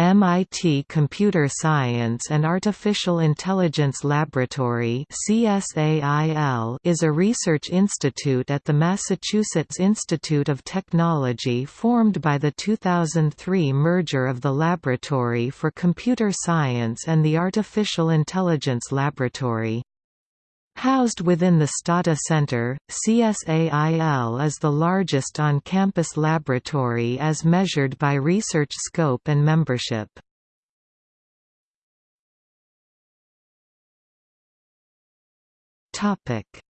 MIT Computer Science and Artificial Intelligence Laboratory is a research institute at the Massachusetts Institute of Technology formed by the 2003 merger of the Laboratory for Computer Science and the Artificial Intelligence Laboratory. Housed within the Stata Center, CSAIL is the largest on-campus laboratory as measured by research scope and membership.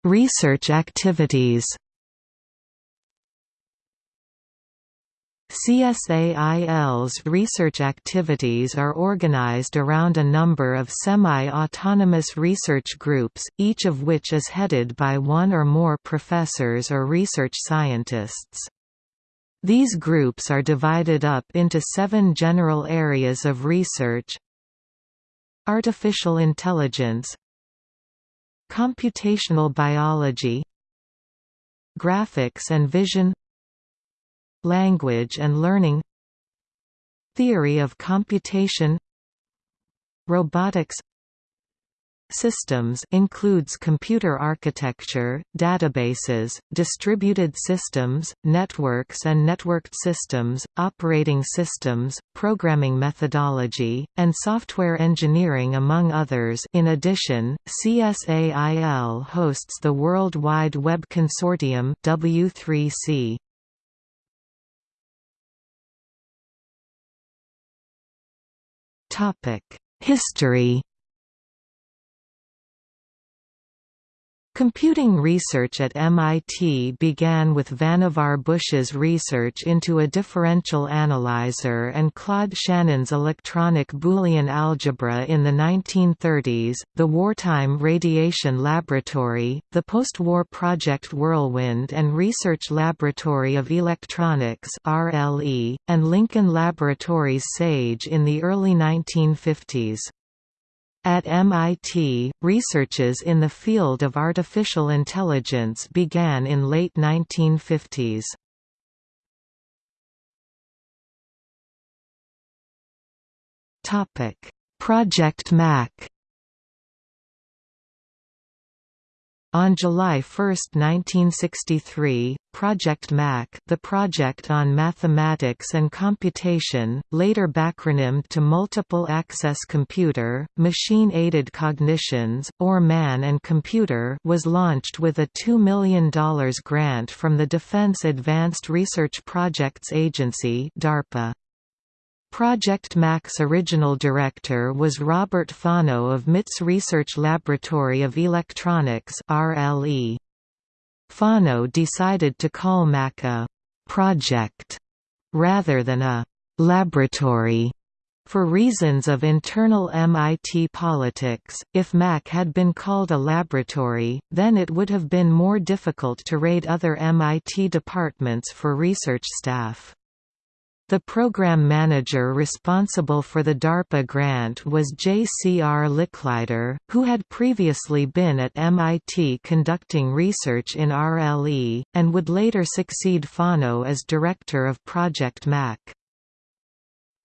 Research activities CSAIL's research activities are organized around a number of semi-autonomous research groups, each of which is headed by one or more professors or research scientists. These groups are divided up into seven general areas of research Artificial intelligence Computational biology Graphics and vision Language and learning Theory of computation Robotics Systems includes computer architecture, databases, distributed systems, networks and networked systems, operating systems, programming methodology, and software engineering among others in addition, CSAIL hosts the World Wide Web Consortium W3C. History Computing research at MIT began with Vannevar Bush's research into a differential analyzer and Claude Shannon's electronic Boolean algebra in the 1930s, the Wartime Radiation Laboratory, the post-war Project Whirlwind and Research Laboratory of Electronics (RLE), and Lincoln Laboratories SAGE in the early 1950s. At MIT, researches in the field of artificial intelligence began in late 1950s. Project Mac On July 1, 1963, Project MAC the Project on Mathematics and Computation, later backronymed to Multiple Access Computer, Machine-Aided Cognitions, or MAN and Computer was launched with a $2 million grant from the Defense Advanced Research Projects Agency DARPA. Project MAC's original director was Robert Fano of MIT's Research Laboratory of Electronics RLE. Fano decided to call MAC a «project» rather than a «laboratory» For reasons of internal MIT politics, if MAC had been called a laboratory, then it would have been more difficult to raid other MIT departments for research staff. The program manager responsible for the DARPA grant was J. C. R. Licklider, who had previously been at MIT conducting research in RLE, and would later succeed Fano as director of Project MAC.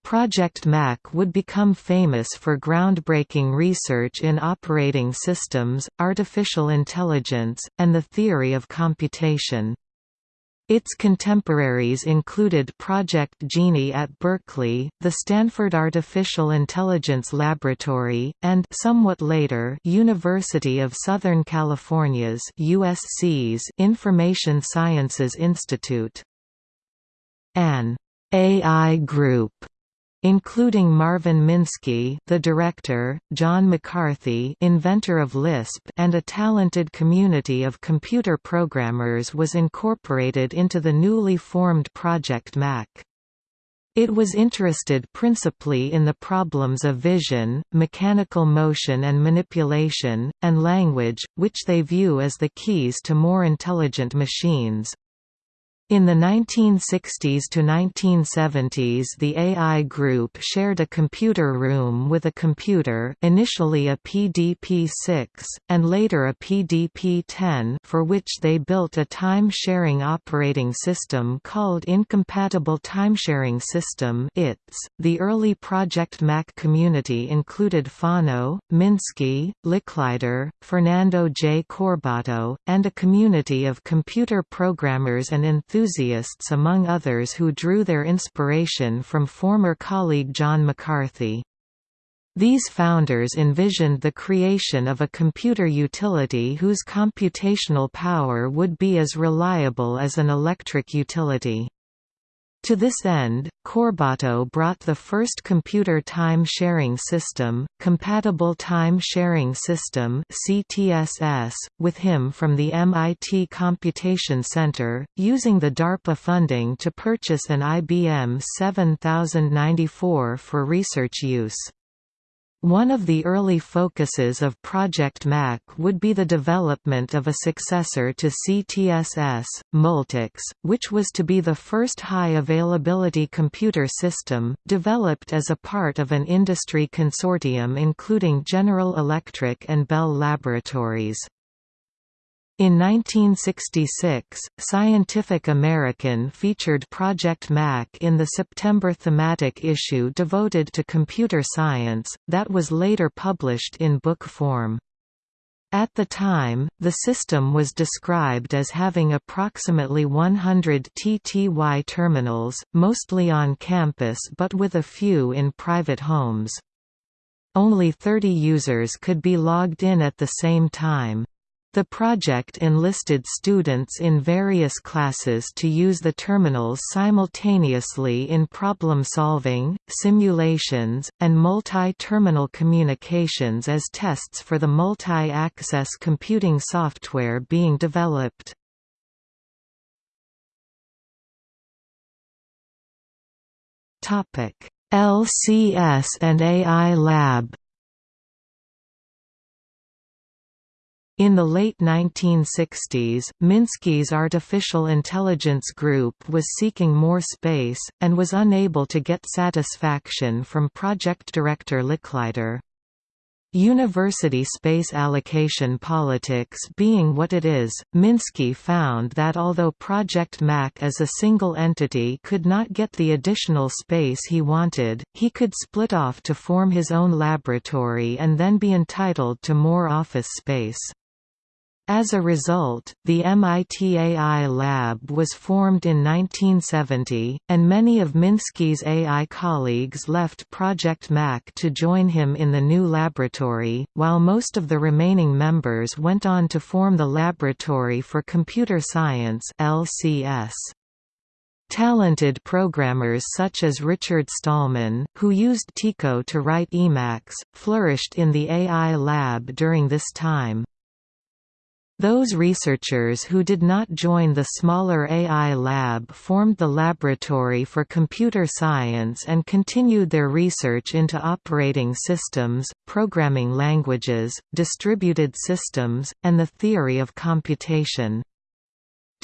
Project MAC would become famous for groundbreaking research in operating systems, artificial intelligence, and the theory of computation. Its contemporaries included Project Genie at Berkeley, the Stanford Artificial Intelligence Laboratory, and somewhat later University of Southern California's USC's Information Sciences Institute. An AI group including Marvin Minsky the director, John McCarthy inventor of Lisp and a talented community of computer programmers was incorporated into the newly formed Project Mac. It was interested principally in the problems of vision, mechanical motion and manipulation, and language, which they view as the keys to more intelligent machines. In the 1960s to 1970s the AI group shared a computer room with a computer initially a PDP-6, and later a PDP-10 for which they built a time-sharing operating system called Incompatible Timesharing System ITS. .The early Project Mac community included Fano, Minsky, Licklider, Fernando J. Corbato, and a community of computer programmers and enthusiasts enthusiasts among others who drew their inspiration from former colleague John McCarthy. These founders envisioned the creation of a computer utility whose computational power would be as reliable as an electric utility. To this end, Corbato brought the first computer time-sharing system, Compatible Time Sharing System (CTSS), with him from the MIT Computation Center, using the DARPA funding to purchase an IBM 7094 for research use. One of the early focuses of Project Mac would be the development of a successor to CTSS, Multics, which was to be the first high-availability computer system, developed as a part of an industry consortium including General Electric and Bell Laboratories. In 1966, Scientific American featured Project Mac in the September thematic issue devoted to computer science, that was later published in book form. At the time, the system was described as having approximately 100 TTY terminals, mostly on campus but with a few in private homes. Only 30 users could be logged in at the same time. The project enlisted students in various classes to use the terminals simultaneously in problem-solving, simulations, and multi-terminal communications as tests for the multi-access computing software being developed. LCS and AI Lab In the late 1960s, Minsky's artificial intelligence group was seeking more space, and was unable to get satisfaction from project director Licklider. University space allocation politics being what it is, Minsky found that although Project Mac as a single entity could not get the additional space he wanted, he could split off to form his own laboratory and then be entitled to more office space. As a result, the MIT AI Lab was formed in 1970, and many of Minsky's AI colleagues left Project Mac to join him in the new laboratory, while most of the remaining members went on to form the Laboratory for Computer Science LCS. Talented programmers such as Richard Stallman, who used TECO to write Emacs, flourished in the AI lab during this time. Those researchers who did not join the smaller AI lab formed the Laboratory for Computer Science and continued their research into operating systems, programming languages, distributed systems, and the theory of computation.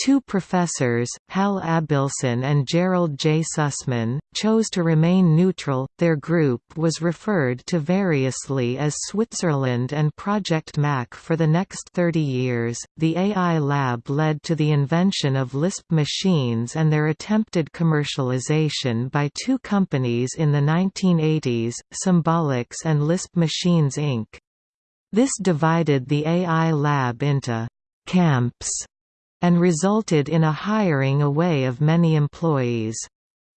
Two professors, Hal Abelson and Gerald J. Sussman, chose to remain neutral. Their group was referred to variously as Switzerland and Project Mac for the next 30 years. The AI Lab led to the invention of Lisp machines and their attempted commercialization by two companies in the 1980s, Symbolics and Lisp Machines Inc. This divided the AI Lab into camps and resulted in a hiring away of many employees.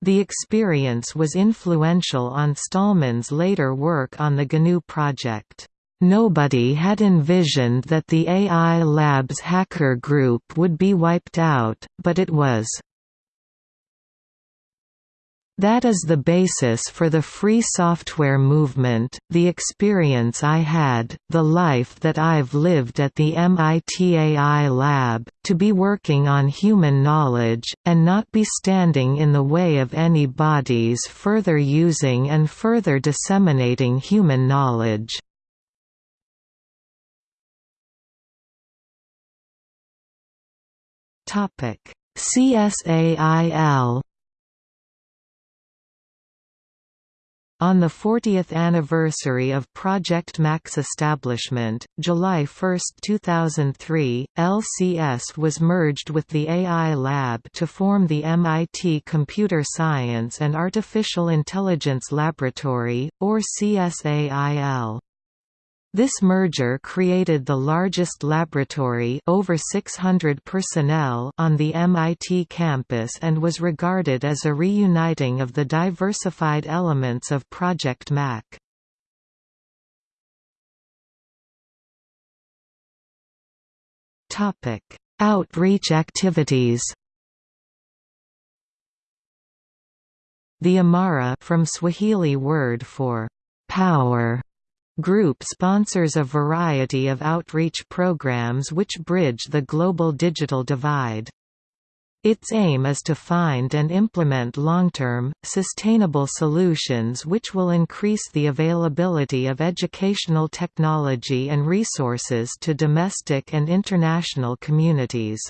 The experience was influential on Stallman's later work on the GNU project. Nobody had envisioned that the AI Labs hacker group would be wiped out, but it was. That is the basis for the free software movement, the experience I had, the life that I've lived at the MIT AI lab, to be working on human knowledge, and not be standing in the way of anybody's further using and further disseminating human knowledge. CSAIL On the 40th anniversary of Project Mac's establishment, July 1, 2003, LCS was merged with the AI Lab to form the MIT Computer Science and Artificial Intelligence Laboratory, or CSAIL. This merger created the largest laboratory over 600 personnel on the MIT campus and was regarded as a reuniting of the diversified elements of Project Mac. Outreach activities The IMARA from Swahili word for power Group sponsors a variety of outreach programs which bridge the global digital divide. Its aim is to find and implement long-term, sustainable solutions which will increase the availability of educational technology and resources to domestic and international communities.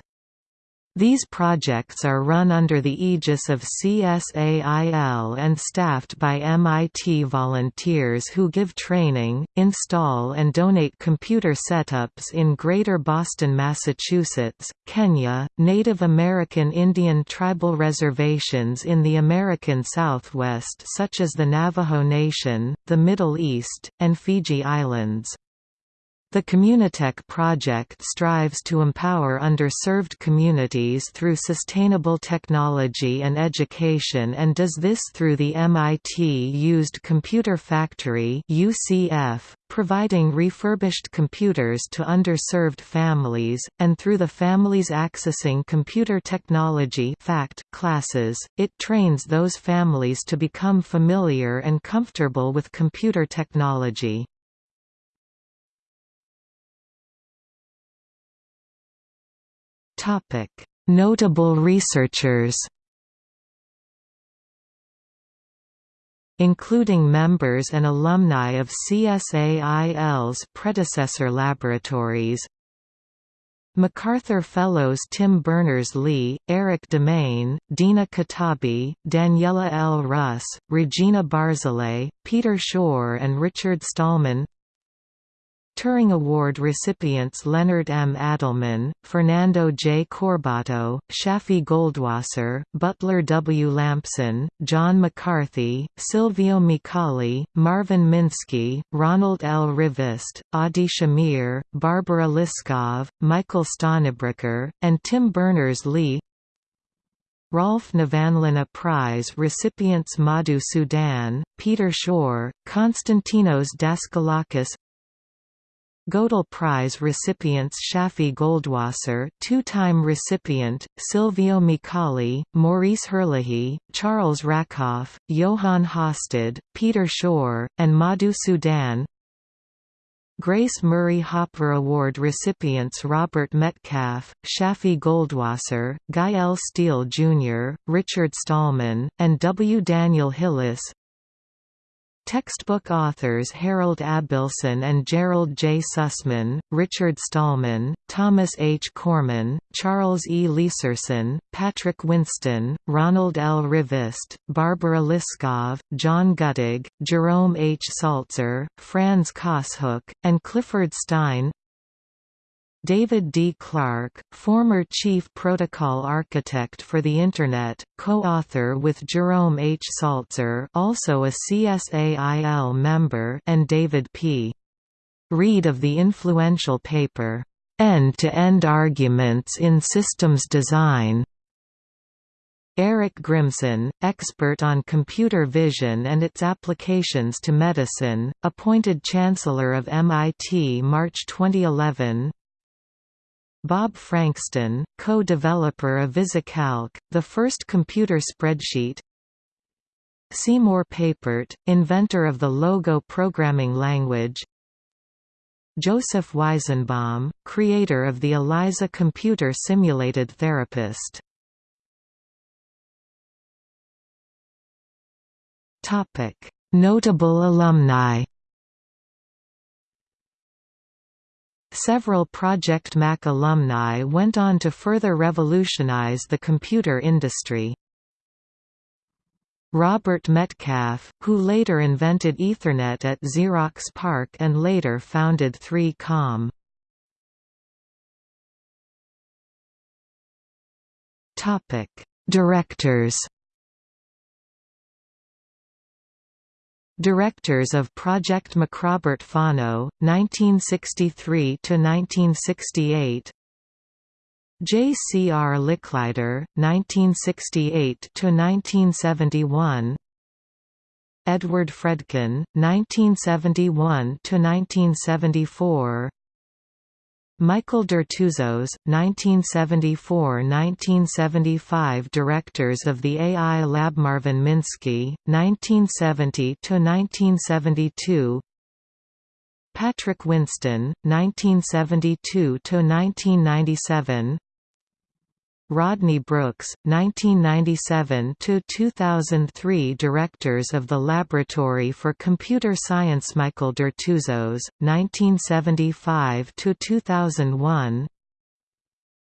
These projects are run under the aegis of CSAIL and staffed by MIT volunteers who give training, install and donate computer setups in Greater Boston, Massachusetts, Kenya, Native American Indian tribal reservations in the American Southwest such as the Navajo Nation, the Middle East, and Fiji Islands. The Communitech project strives to empower underserved communities through sustainable technology and education and does this through the MIT Used Computer Factory UCF, providing refurbished computers to underserved families, and through the Families Accessing Computer Technology FACT classes, it trains those families to become familiar and comfortable with computer technology. Notable researchers. Including members and alumni of CSAIL's predecessor laboratories MacArthur Fellows Tim Berners-Lee, Erik Demaine, Dina Katabi, Daniela L. Rus, Regina Barzilay, Peter Shor and Richard Stallman Turing Award recipients Leonard M. Adleman, Fernando J. Corbato, Shafi Goldwasser, Butler W. Lampson, John McCarthy, Silvio Micali, Marvin Minsky, Ronald L. Rivest, Adi Shamir, Barbara Liskov, Michael Stonebraker, and Tim Berners-Lee Rolf Nevanlinna Prize recipients Madhu Sudan, Peter Shor, Konstantinos Daskalakis Gödel Prize recipients Shafi Goldwasser two-time recipient, Silvio Micali, Maurice Herlihy, Charles Rackoff, Johan Håstad, Peter Shor, and Madhu Sudan Grace Murray Hopper Award recipients Robert Metcalfe, Shafi Goldwasser, Guy L. Steele Jr., Richard Stallman, and W. Daniel Hillis Textbook authors Harold Abelson and Gerald J. Sussman, Richard Stallman, Thomas H. Cormen, Charles E. Leiserson, Patrick Winston, Ronald L. Rivest, Barbara Liskov, John Guttag, Jerome H. Saltzer, Frans Kaashoek, and Clifford Stein David D. Clark, former chief protocol architect for the Internet, co-author with Jerome H. Saltzer also a CSAIL member and David P. Reed of the influential paper, End-to-End -End Arguments in Systems Design. Eric Grimson, expert on computer vision and its applications to medicine, appointed Chancellor of MIT March 2011 Bob Frankston, co-developer of VisiCalc, the first computer spreadsheet. Seymour Papert, inventor of the Logo programming language. Joseph Weizenbaum, creator of the ELIZA computer simulated therapist. Notable alumni Several Project Mac alumni went on to further revolutionize the computer industry. Robert Metcalfe, who later invented Ethernet at Xerox PARC and later founded 3Com. Directors Directors of Project MacRobert Fano, 1963–1968 J. C. R. Licklider, 1968–1971 Edward Fredkin, 1971–1974 Michael Dertouzos, 1974–1975 Directors of the AI Lab Marvin Minsky, 1970–1972 Patrick Winston, 1972–1997 Rodney Brooks, 1997–2003 Directors of the Laboratory for Computer Science Michael Dertouzos, 1975–2001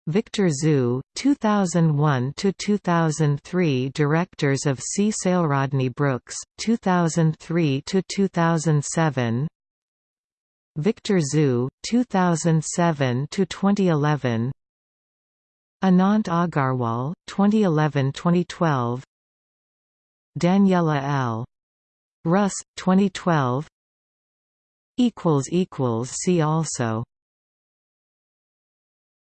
Victor Zue, 2001–2003 Directors of C-SAIL Rodney Brooks, 2003–2007 Victor Zue, 2007–2011 Anant Agarwal, 2011–2012 Daniela L. Rus, 2012 See also